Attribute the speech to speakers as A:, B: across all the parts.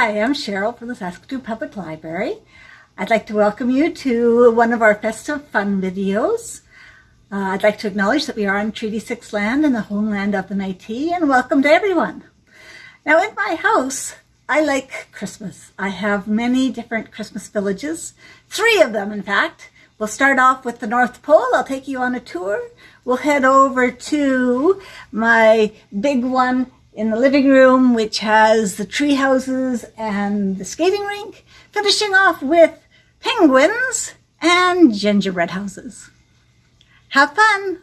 A: Hi, I'm Cheryl from the Saskatoon Public Library. I'd like to welcome you to one of our festive fun videos. Uh, I'd like to acknowledge that we are on Treaty 6 land in the homeland of the Métis and welcome to everyone. Now in my house, I like Christmas. I have many different Christmas villages, three of them in fact. We'll start off with the North Pole. I'll take you on a tour. We'll head over to my big one in the living room, which has the tree houses and the skating rink, finishing off with penguins and gingerbread houses. Have fun!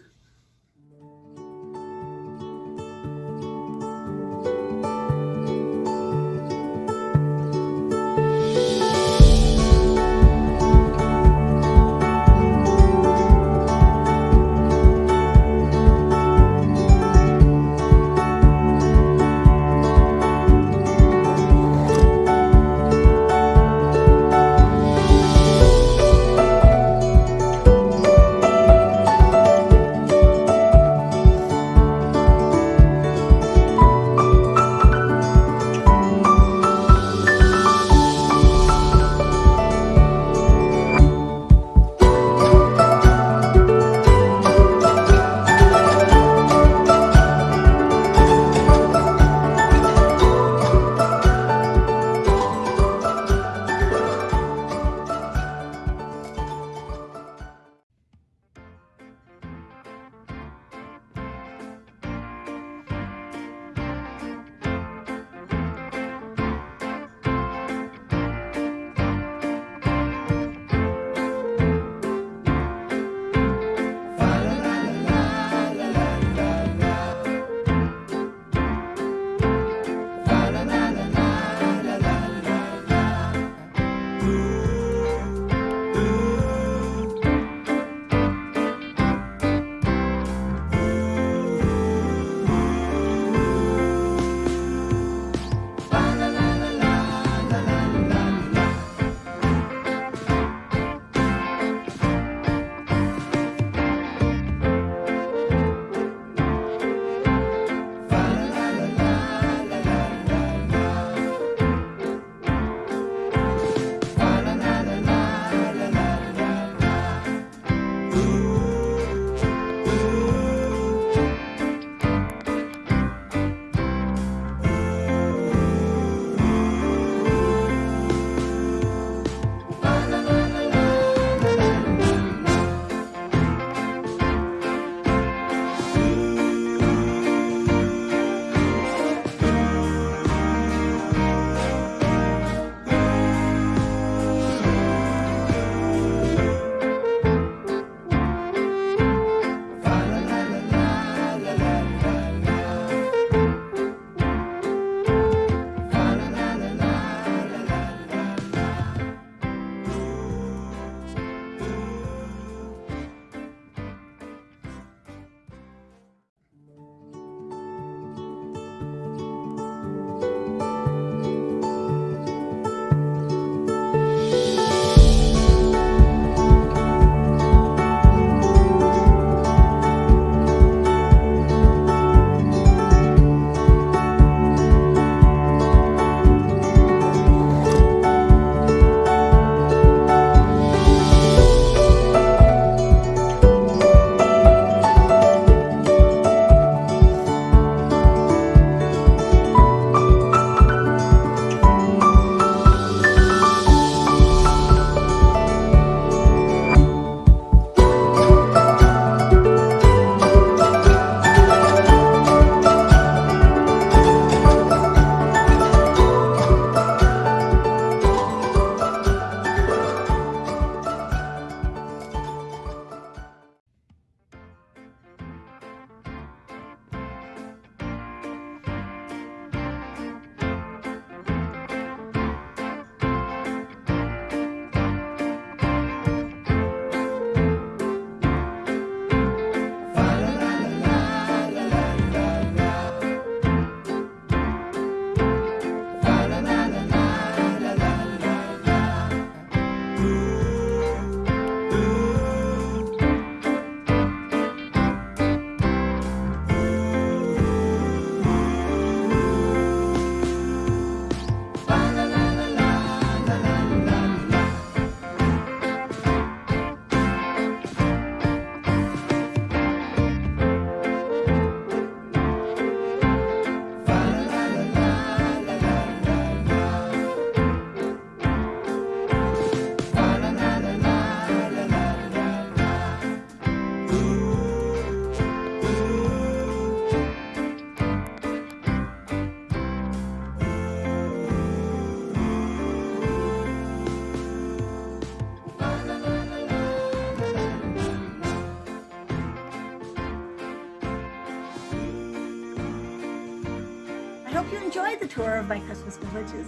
A: Hope you enjoyed the tour of my Christmas villages.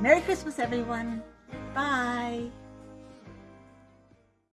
A: Merry Christmas, everyone. Bye.